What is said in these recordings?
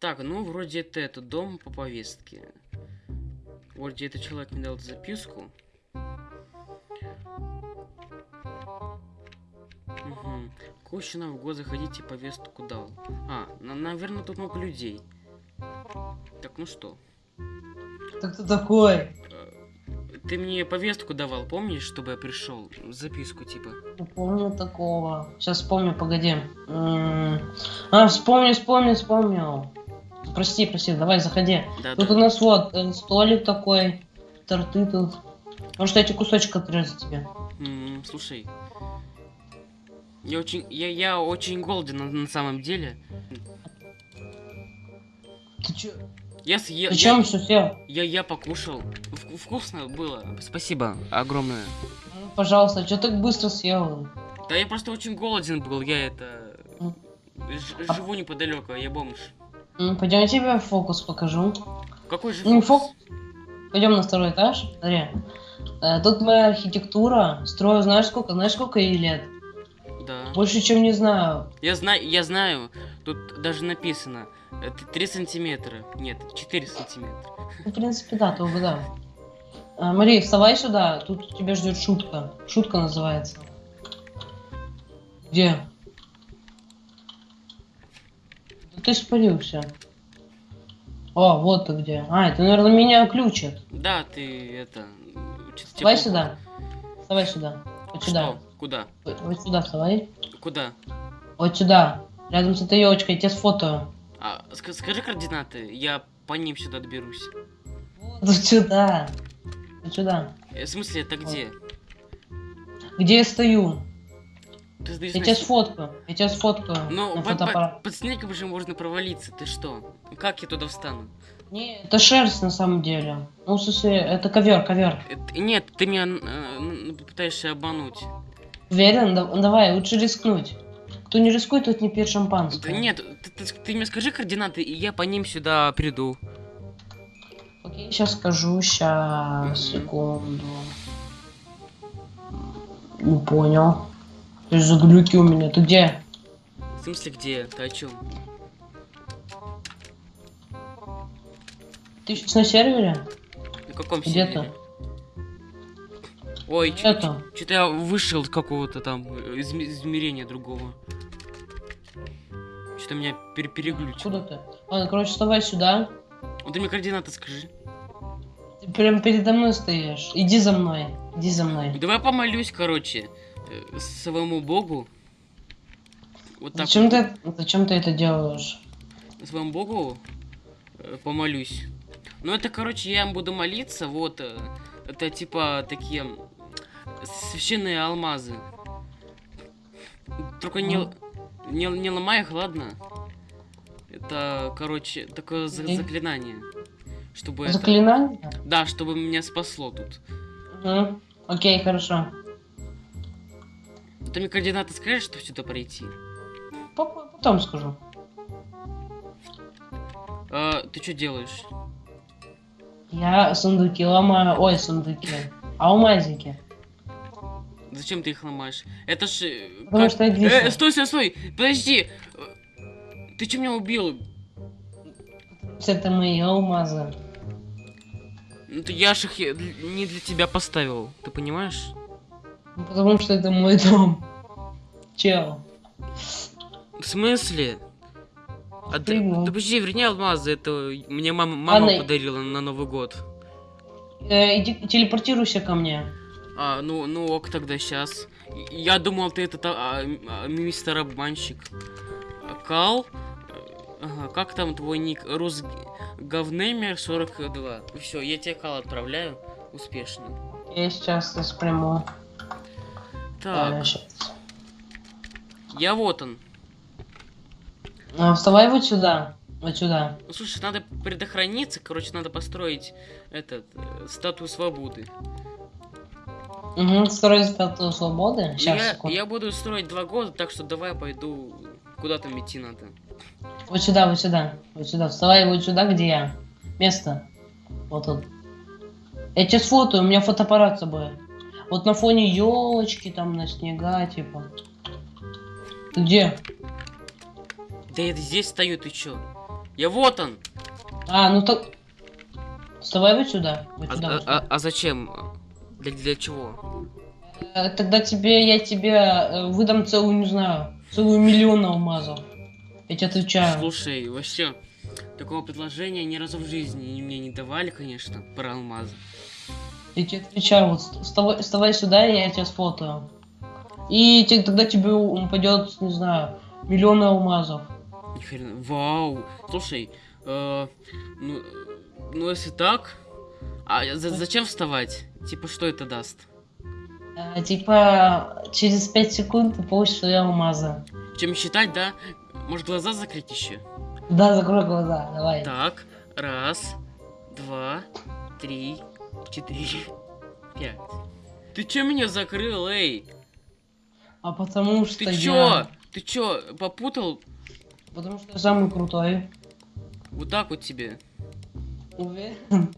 Так, ну вроде это, это дом по повестке. Вроде этот человек мне дал записку. Угу. Кощина в год заходите повестку дал. А, на- наверное, тут много людей. Так, ну что? Ты кто такой? э, Ты мне повестку давал, помнишь, чтобы я пришел? Записку типа. Помню такого. Сейчас вспомню, погоди. М, А, вспомню, вспомнил, вспомнил. Прости, прости, давай, заходи. Да, Тут да. у нас вот э, столик такой, торты тут. Может, эти кусочек отрезать тебе? М, слушай. Я очень, я, я очень голоден на, на самом деле. Ты чё? Я съел. Зачем все съел? Я, я покушал. Вку- вкусно было. Спасибо огромное. Ну, Пожалуйста, что так быстро съел? Да я просто очень голоден был. Я это... М. ж- А- живу неподалеку, я бомж. Пойдем я тебе фокус покажу. Какой же Ну, фокус? Пойдем на второй этаж. Смотри. Э, Тут моя архитектура. Строю, знаешь сколько? Знаешь сколько ей лет? Да. Больше, чем не знаю. Я знаю, я знаю. Тут даже написано. Это 3 сантиметра. Нет, 4 сантиметра. Ну, в принципе, да, ты угадал. А, Мари, вставай сюда, тут тебя ждет шутка. Шутка называется. Где? Да ты испарился. О, вот ты где. А, это, наверное, меня ключат. Да, ты это... Вставай тебе сюда. Вставай сюда. Вот сюда. Что? Куда? Вот, вот сюда вставай. Куда? Вот сюда. Рядом с этой елочкой, я тебя сфотою. А, ска- скажи координаты, я по ним сюда доберусь. Вот сюда. Вот сюда. Э, В смысле, это где? Где я стою? Ты сдаешь Я тебя сфоткаю. Я тебя сфоткаю Ну, на под, фотоаппарат. под снегом же можно провалиться, ты что? Как я туда встану? Не, это шерсть на самом деле. Ну, в смысле, это ковер, ковер. Это- нет, ты меня э, н- пытаешься обмануть. Уверен? Да- давай, лучше рискнуть. Кто не рискует, тот не пьет Да шампанское. нет, ты, ты- ты мне скажи координаты, и я по ним сюда приду. Окей, сейчас скажу, сейчас, секунду. Не понял. Есть за глюки у меня. Ты где? В смысле, где? Ты о чем? Ты сейчас на сервере? На каком Где сервере? ты? Ой, ты? что-то я вышел из какого-то там э, изме- измерения другого. Что-то меня пер переглючило. Куда ты? Ладно, короче, вставай сюда. Ну, ты мне координаты скажи. Ты прям передо мной стоишь. Иди за мной. Иди за мной. Давай помолюсь, короче, своему богу. Вот так Зачем ты, зачем ты это делаешь? своему богу э, помолюсь. Ну это, короче, я им буду молиться, вот. э, Это типа такие священные алмазы. Только не, л- не, не ломай их, ладно? Это, короче, такое за- заклинание. Чтобы это... Заклинание? Да, чтобы меня спасло тут. Угу. Окей, хорошо. Ты мне координаты скажешь, чтобы сюда пройти? По- Потом скажу. А, ты что делаешь? Я сундуки ломаю. Ой, сундуки. Алмазики. Зачем ты их ломаешь? Это ж... э, Потому как- что я. Э, стой, стой, стой! Подожди! Ты что меня убил? Это мои алмазы. Ну, я ж их не для тебя поставил, ты понимаешь? Ну, Потому что это мой дом. Чел. В смысле? А ты, да подожди, верни алмазы, это мне мама, мама Ладно. подарила на Новый год. Э, иди, телепортируйся ко мне. А, ну, ну ок, тогда сейчас. Я думал, ты этот а, а, мистер обманщик. А, Кал? Ага, как там твой ник? Рус Говнемер 42. Все, я тебе кал отправляю. Успешно. Я сейчас спряму. Так, я вот он. А, вставай вот сюда. Вот сюда. Ну, слушай, надо предохраниться, короче, надо построить этот э, статую свободы. Угу, строить статую свободы. Ну, Сейчас, я, секунду. я буду строить два года, так что давай пойду куда там идти надо. Вот сюда, вот сюда. Вот сюда. Вставай вот сюда, где я. Место. Вот тут. Я тебе сфотаю, у меня фотоаппарат с собой. Вот на фоне елочки, там на снега, типа. Ты где? Да я здесь стою, ты чё? Я вот он. А, ну так... Вставай вот сюда. Вот А, сюда, а- вот сюда. а- а зачем? Для, для чего? Э, Тогда тебе, я тебе э, выдам целую, не знаю, целую миллион алмазов. Я тебе отвечаю. Слушай, вообще, такого предложения ни разу в жизни мне не давали, конечно, про алмазы. Я тебе отвечаю, вот ст- вставай, вставай сюда, и я тебя сфотаю. И те- тогда тебе упадет, не знаю, миллион алмазов. Ни. Вау. Слушай, э, ну, ну если так, а за- зачем вставать? Типа, что это даст? Э, типа, через 5 секунд ты получишь свои алмазы. Чем считать, да? Может, глаза закрыть еще? Да, закрой глаза, давай. Так, раз, два, три, четыре, пять. Ты чё меня закрыл, эй? А потому что Ты я... чё? Ты чё, попутал? Потому что я самый крутой. Вот так вот тебе. Уверен?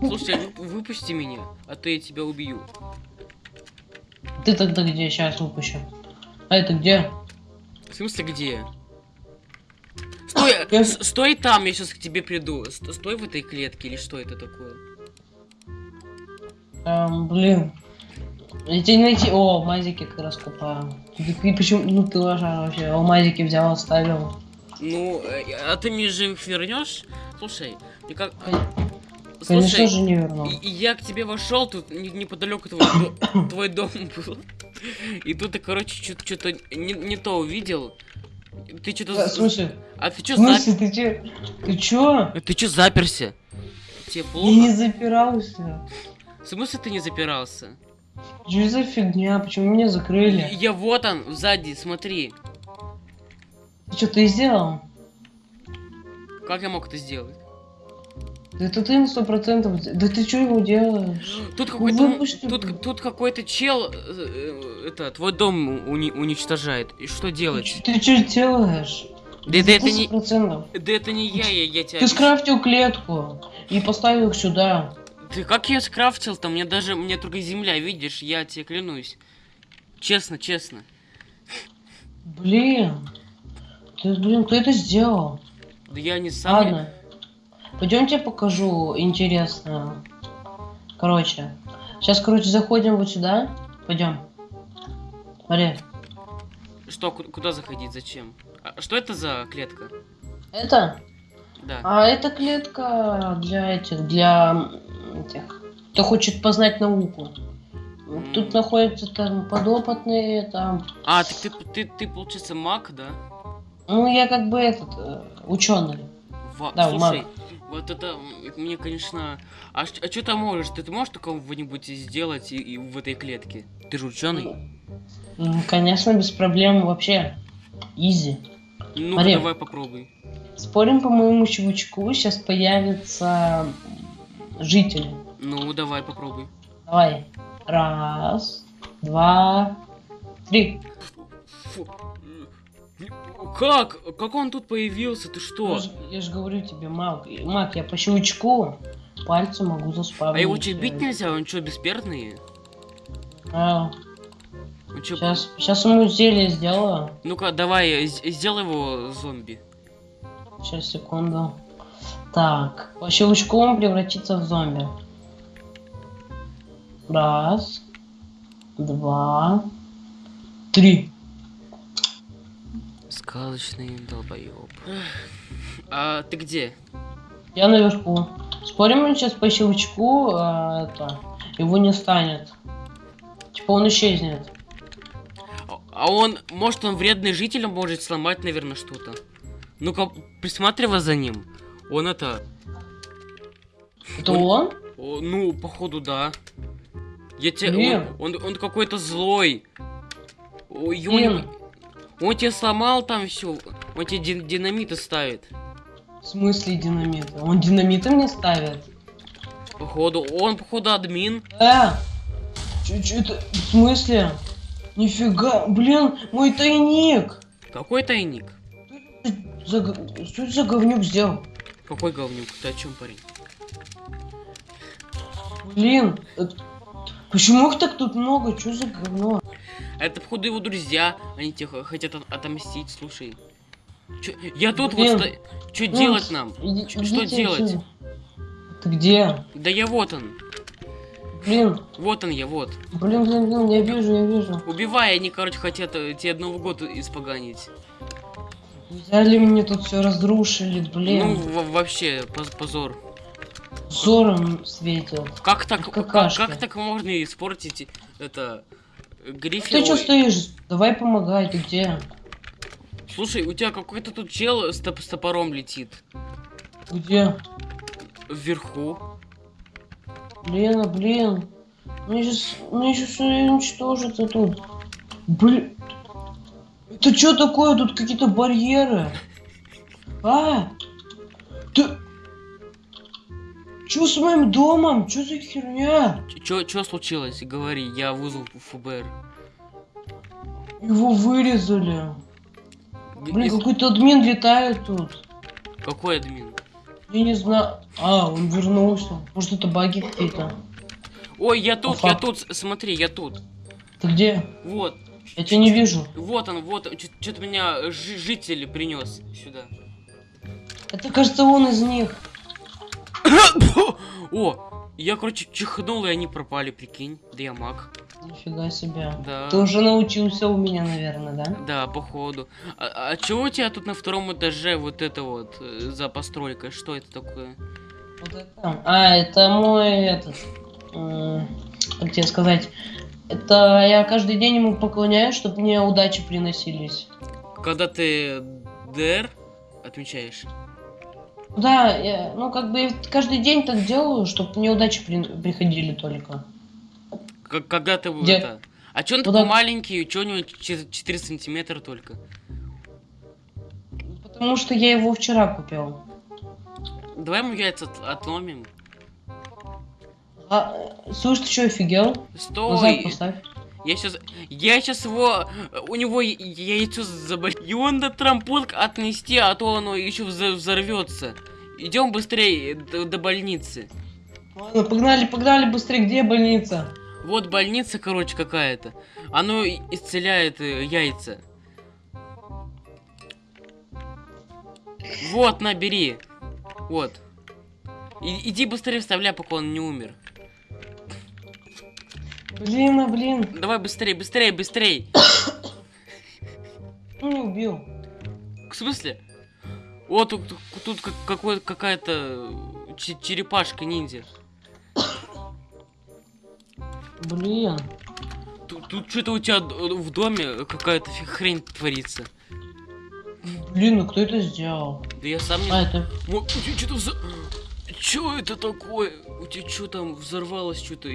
Слушай, вы- выпусти меня, а то я тебя убью. Ты тогда где? Сейчас выпущу. А это где? В смысле, где? Стой, Я- с- стой там, я сейчас к тебе приду. Ст- Стой в этой клетке или что это такое? Эм, блин. Я тебя не найти. О, алмазики как раз купаю. Ты, ты почему? Ну ты лошара вообще. Алмазики взял, оставил. Ну, э, а ты мне же их вернешь? Слушай, мне как... Конечно Слушай, же не верну. и- и я к тебе вошел, тут не- неподалеку твой, твой дом был. И тут ты, короче, что-то не, не то увидел. Ты Э, что-то... В смысле? А ты что смысле, ты че? Ты чё? Ты что заперся? Тебе Я не плохо? запирался. В смысле ты не запирался? Что за фигня? Почему меня закрыли? Я вот он, сзади, смотри. Ты что, ты сделал? Как я мог это сделать? Да ты на сто процентов. Да ты что его делаешь? Тут какой-то... блин. Тут, тут какой-то чел... э, э, Это, твой дом уни- уничтожает. И что делать? ты что делаешь? Да, да это не... Да это не я, я, я тебя... Ты скрафтил клетку и поставил их сюда. Ты как я скрафтил-то? Мне даже... Мне только земля, видишь? Я тебе клянусь. Честно, честно. Блин. Ты, блин, кто это сделал? Да я не сам... Ладно. Пойдемте покажу интересное. Короче. Сейчас, короче, заходим вот сюда. Пойдем. Смотри. Что, ку- куда заходить, зачем? А что это за клетка? Это? Да. А это клетка для этих, для этих, кто хочет познать науку. Тут находятся там подопытные, там. А, так ты, ты, ты, получается, маг, да? Ну, я как бы этот, ученый. Ва- Да, Слушай, вот это мне, конечно... А, а что ты можешь? Ты, ты можешь такого-нибудь сделать и, и в этой клетке? Ты же ученый. Конечно, без проблем вообще. Изи. Ну, Смотри. давай попробуй. Спорим по моему щелчку, сейчас появятся жители. Ну, давай попробуй. Давай. Раз, два, три. Фу. Как? Как он тут появился? Ты что? Я же говорю тебе, маг. Маг, я по щелчку пальцем могу заспавнить. А его что, бить э, нельзя? Он что, бессмертный? А, Он чё, сейчас, сейчас ему зелье сделаю. Ну-ка, давай, сделай его зомби. Сейчас, секунду. Так, по щелчку он превратится в зомби. Раз, два, три. Сказочный долбоеб. А ты где? Я наверху. Спорим, он сейчас по щелчку а, это, его не станет. Типа он исчезнет. А- А он, может, он вредный житель, он может сломать, наверное, что-то. Ну-ка, присматривай за ним. Он это... Это Он- он? ну, походу, да. Я тебе... Он, он, он какой-то злой. Ой, ё- Блин. Он тебе сломал там все. Он тебе дин- динамиты ставит. В смысле динамита? Он динамиты мне ставит? Походу, он, походу, админ. Э! Это? В смысле? Нифига, блин, мой тайник! Какой тайник? За, что за говнюк сделал? Какой говнюк? Ты о чем, парень? Блин, это- почему их так тут много? Что за говно? Это, походу, его друзья. Они тебе х- хотят от- отомстить, слушай. Чё- я тут Блин. вот сто... Что Ну, делать нам? иди- что делать? Ты где? Да я вот он. Блин, Вот он я, вот. блин, блин, блин, я вижу, я вижу. Убивай, они, короче, хотят э, тебе Новый год испоганить. Взяли мне тут все разрушили, Ну, блин. в- вообще, поз- позор. Взором светят. Как так, как, как так можно испортить это Гриффин? Ты что стоишь? Давай помогай, ты где? Слушай, у тебя какой-то тут чел с, топ- с топором летит. Где? Вверху. Блин, а, блин. Мне сейчас, мне сейчас уничтожится тут. Блин. Это что такое? Тут какие-то барьеры. А? Ты... Что с моим домом? Что за херня? Чё, чё случилось? Говори, я вызову ФБР. Его вырезали. Блин, из- какой-то админ летает тут. Какой админ? Я не знаю. А, он вернулся. Может это баги какие-то? Ой, я тут, Опа. я тут, смотри, я тут. Ты где? Вот, Я тебя не вижу. вот он, вот, что-то меня жи- житель принес сюда. Это кажется он из них. О, я, короче, чихнул, и они пропали, прикинь. Да я маг. Нифига себе. Да. Ты уже научился у меня, наверное, да? Да, походу. А, а чего у тебя тут на втором этаже вот это вот э, за постройкой? Что это такое? Вот это. А, это мой этот. м, Как тебе сказать? Это я каждый день ему поклоняюсь, чтобы мне удачи приносились. Когда ты ДР отмечаешь? Да, я, ну как бы я каждый день так делаю, чтобы мне удачи при- приходили только. Как, когда ты Где? это... А чё он Куда? такой маленький, чё у него 4 сантиметра только? Потому что я его вчера купил. Давай ему яйца от- отломим. А, слышь, ты что, офигел? Назад Стой! поставь. Я сейчас... Я сейчас его... У него яйцо заболит. Его надо трампунг отнести, а то оно еще взорвется. Идем быстрее до, до больницы. Ладно, погнали, погнали быстрее, где больница? Вот больница, короче, какая-то. Оно исцеляет э, яйца. Вот, набери. Вот. И- иди быстрее вставляй, пока он не умер. Блин, а блин, Давай быстрее, быстрее, быстрее. ну не убил. В смысле? Вот тут, тут- тут как- какой- какая-то че- черепашка ниндзя. Блин. Тут, тут что-то у тебя в доме какая-то хрень творится. Блин, ну кто это сделал? Да я сам не А, это... Тебя что-то вза... Чё это такое? У тебя что там взорвалось что-то?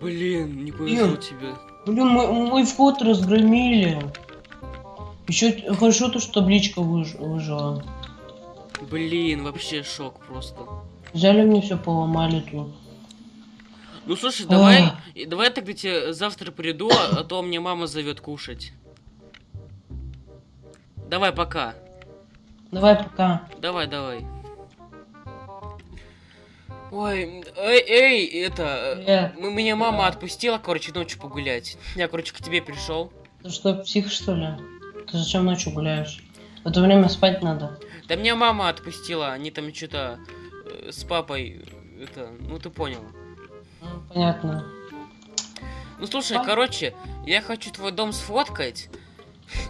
Блин, не повезло Блин. тебе. Блин, мой, мой вход разгромили. Еще хорошо то, что табличка выж- выжила. Блин, вообще шок просто. Взяли мне все, поломали тут. Ну слушай, давай, и давай тогда тебе завтра приду, а, а то мне мама зовет кушать. Давай, пока. Давай пока. Давай, давай. Ой, эй, эй, это... э, Привет. м- Меня мама Да. отпустила, короче, ночью погулять. Я, короче, к тебе пришел. Ты что, псих что ли? Ты зачем ночью гуляешь? В это время спать надо. Да меня мама отпустила, они там что-то с папой, э, это, ну ты понял. Ну, понятно. Ну слушай, А? короче, я хочу твой дом сфоткать.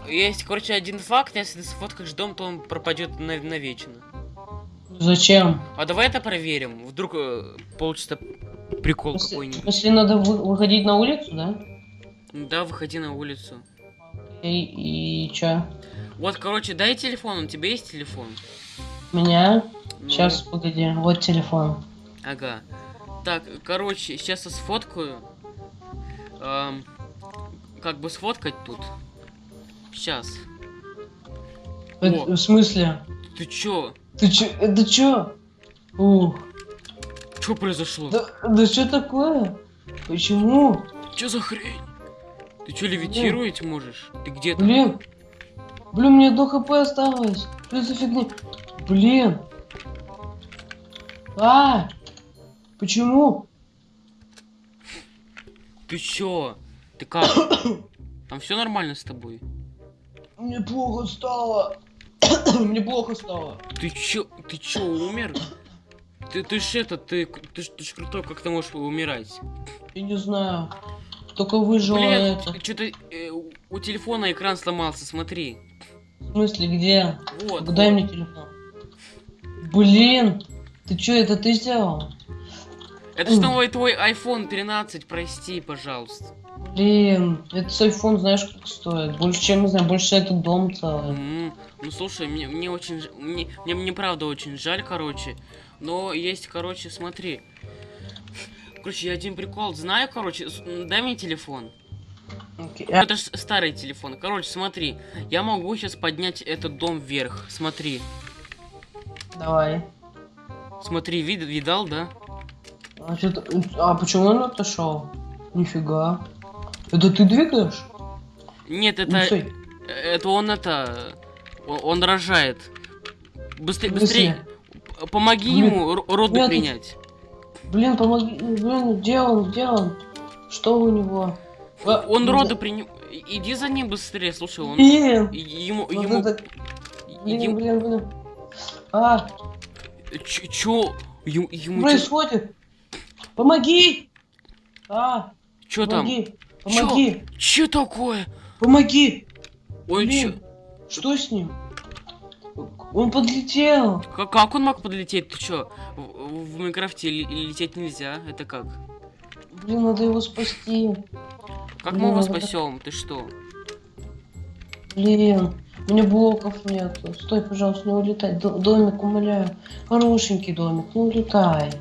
Есть, короче, один факт, если ты сфоткаешь дом, то он пропадет на- навечно. Зачем? А давай это проверим. Вдруг э, получится прикол какой-нибудь. если надо вы- выходить на улицу, да? Да, выходи на улицу. И, и чё? Вот, короче, дай телефон, у тебя есть телефон? Меня? Ну, Сейчас, погоди, вот телефон. Ага. Так, короче, сейчас я сфоткаю. Ам, как бы сфоткать тут. Сейчас. В, О. в смысле? Ты чё? Ты чё? Это чё? Ух. Чё произошло? Да, да что такое? Почему? Чё за хрень? Ты чё, левитировать можешь? Ты где там? Блин. Блин, мне до хп осталось. Что за фигня? Блин. А! Почему? Ты чё? Ты как? Там все нормально с тобой? Мне плохо стало. Мне плохо стало. Ты чё, ты чё, умер? Ты, ты ж это, ты, ты, ж- ты ж крутой, как ты можешь умирать? Я не знаю. Только выжила Блин, это. что-то у телефона экран сломался, смотри. В смысле, где? Вот. Дай вот. мне телефон. Блин, ты чё, это ты сделал? Это ж новый твой iPhone 13, прости, пожалуйста. Блин, этот iPhone знаешь как стоит? Больше, чем, не знаю, больше этот дом целый. М, Ну слушай, мне, мне очень, мне, мне, мне правда очень жаль, короче. Но есть, короче, смотри. Короче, я один прикол знаю, короче, дай мне телефон. А, Это ж старый телефон. Короче, смотри, я могу сейчас поднять этот дом вверх. Смотри, Давай. смотри, вид, видал, да? А, а почему он отошел? Нифига. Это ты двигаешь? Нет, это, стой. это он это, он, рожает. Быстрее, быстрее, помоги Блин, ему роды нет, принять. Блин, помоги. Блин, где он? Где он? Что у него? А, Он ну роды да- приним... Иди за ним быстрее, слушай, он... Блин! Ему... вот ему... это- Блин, ему- блин, блин. А, Ч- Чё? Ему... ему происходит? Помоги! А, Чё там? Помоги! Чё такое? Помоги! Чё... Блин, что с ним? Он подлетел! Как, как он мог подлететь? Ты чё? В, в Майнкрафте лететь нельзя? Это как? Блин, надо его спасти. Как Блин, мы его спасем? Ты что? Блин, у меня блоков нет. Стой, пожалуйста, не улетай. Д- домик, умоляю. Хорошенький домик, не улетай.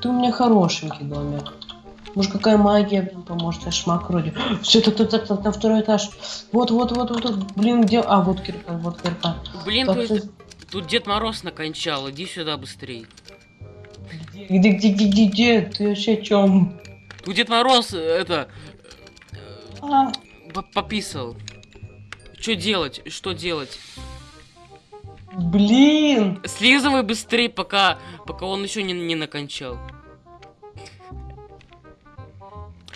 Ты у меня хорошенький домик. Может, какая магия блин, поможет? Я шмак вроде. Все, так, так, так, так, на второй этаж. Вот, вот, вот, вот, вот. Блин, где... А, вот кирка, вот кирка. Блин, тут, всё- тут Дед Мороз накончал. Иди сюда быстрей. Где, где, где, где, где? Ты вообще о чем? Тут Дед Мороз, э, это... А, по- Пописал. Что делать? Что делать? блин! Слизывай быстрее, пока, пока он еще не, не накончал.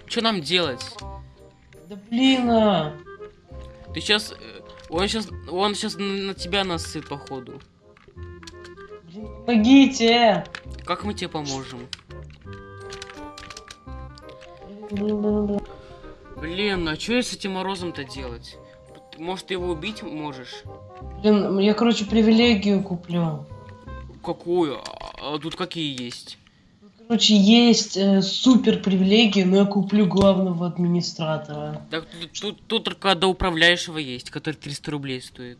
Что нам делать? Да блин! а. Ты сейчас... Он сейчас... Он сейчас на тебя насыт, походу. Блин, Помогите! Как мы тебе поможем? Блин, а что с этим морозом-то делать? Может, ты его убить можешь? Блин, я, короче, привилегию куплю. Какую? А, а тут какие есть? Короче, есть э, супер привилегии, но я куплю главного администратора. Так тут, тут, только до управляющего есть, который 300 рублей стоит.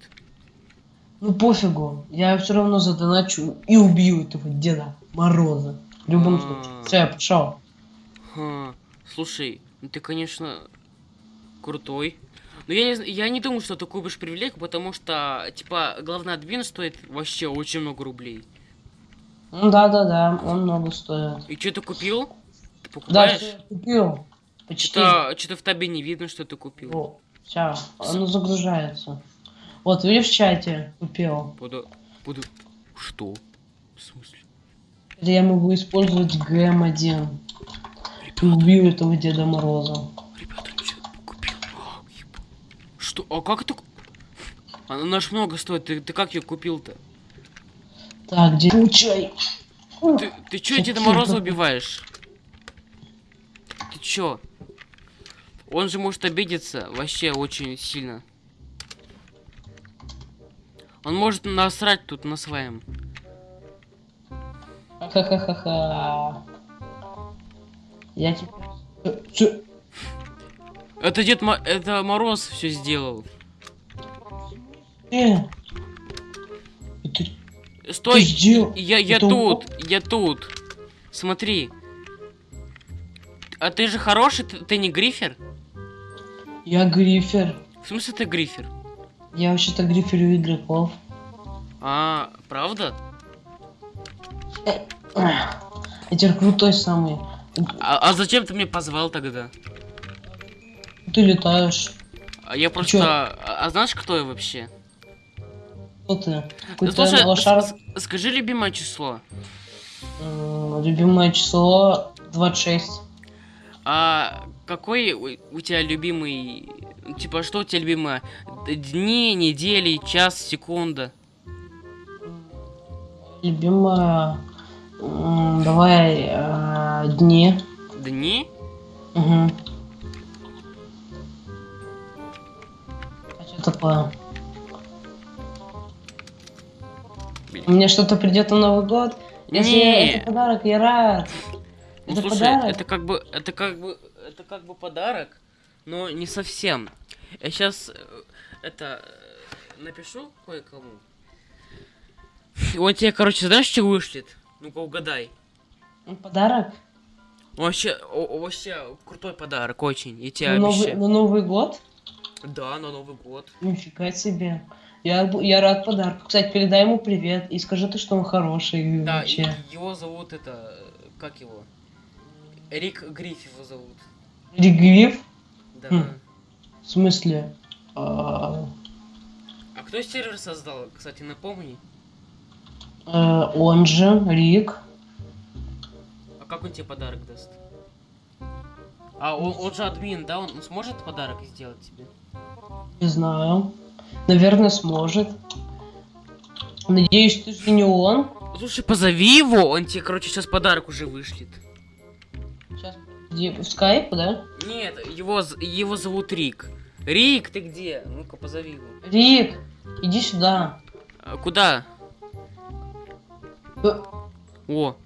Ну пофигу, я все равно задоначу и убью этого Деда Мороза. В любом А. случае. Все, я пошел. Ха, слушай, ну ты, конечно, крутой. Но я не, я не думаю, что ты купишь привилегию, потому что, типа, главный админ стоит вообще очень много рублей. Ну да, да, да, он много стоит. И что ты купил? Ты Да, покупаешь? я купил. Почти. Что-то, в табе не видно, что ты купил. О, сейчас, оно загружается. Вот, видишь в чате, купил. Буду, буду... Что? В смысле? Или я могу использовать ГМ1. И убью этого Деда Мороза. Ребята, что купил? Что? А как это? Она ж много стоит. Ты, ты как ее купил-то? Так, где... Получай. Ты, ты чё Деда Мороза убиваешь? Ты чё? Он же может обидеться вообще очень сильно. Он может насрать тут на своем. Ха-ха-ха-ха. Я чё? Это Дед Мо- это Мороз все сделал. Э? Стой! сделал? Я, я Это тут, я тут. Смотри. А ты же хороший, ты, ты не грифер? Я грифер. В смысле ты грифер? Я вообще-то гриферю игроков. А, правда? Я теперь крутой самый. А, а зачем ты меня позвал тогда? Ты летаешь. А я просто... А, а знаешь, кто я вообще? Кто ты? Да слушай, лошар... скажи любимое число. Любимое число 26. А какой у, у тебя любимый... Типа, что у тебя любимое? Дни, недели, час, секунда? Любимая... м, Давай э, дни. Дни? Угу. А что такое? Мне что-то придет на Новый год? Если Не. это подарок, я рад. Ну это слушай, подарок? это как бы, это как бы, это как бы подарок, но не совсем. Я сейчас это э, напишу кое-кому. Вот тебе, короче, знаешь, что вышлет? Ну-ка угадай. Ну, Подарок? Вообще, вообще крутой подарок, очень. Я тебе на, Новый, обещаю. на Новый год? Да, на Новый год. Нифига себе. Я, я рад подарку. Кстати, передай ему привет и скажи ты, что он хороший Да, вообще. его зовут это, как его? Рик Гриф его зовут. Ригвив? Да. Хм. В смысле? А, А кто сервер создал, кстати, напомни. э, он же, Рик. А как он тебе подарок даст? А он, он же админ, да? Он сможет подарок сделать тебе? Не знаю. Наверное, сможет. Надеюсь, ты же не он. Слушай, позови его, он тебе, короче, сейчас подарок уже вышлет. Сейчас, где, в скайп, да? Нет, его, его зовут Рик. Рик, ты где? Ну-ка, позови его. Рик, иди сюда. А, куда? Э, О,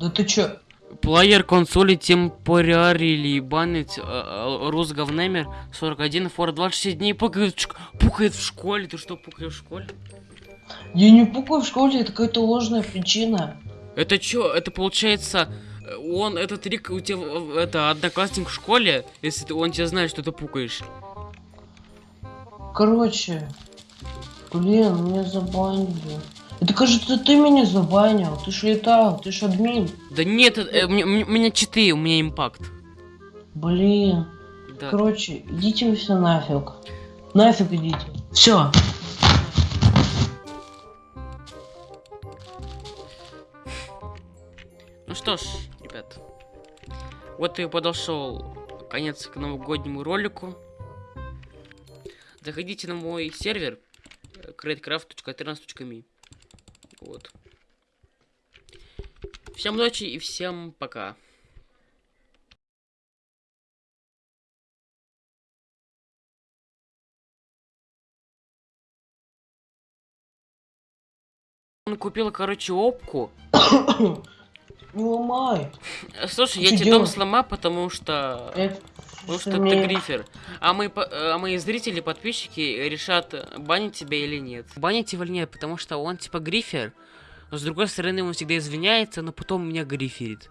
Да ты чё? Плеер консоли темпорарили банить Русговнемер 41 фор 26 дней пукает пукает в школе. Ты что, пукаешь в школе? Я не пукаю в школе, это какая-то ложная причина. Это чё? Это получается, э, он, этот Рик, у тебя, э, это, одноклассник в школе, если ты, он тебя знает, что ты пукаешь. Короче, блин, меня забанили. Это кажется, ты меня забанил. Ты ж летал, ты ж админ. Да нет, э, мне- мне- у меня читы, у меня импакт. Блин. Да. Короче, идите вы все нафиг. Нафиг идите. Все. Ну что ж, ребят, вот и подошел конец к новогоднему ролику. Заходите на мой сервер э, createcraft.13.me Вот. Всем ночи и всем пока. Он купил, короче, опку. Не ломай. Слушай, я тебе дом сломаю, потому что... Это- Потому что ты грифер. А мы, а мои зрители, подписчики решат, банить тебя или нет. Банить его или нет, потому что он типа грифер. Но с другой стороны, он всегда извиняется, но потом меня гриферит.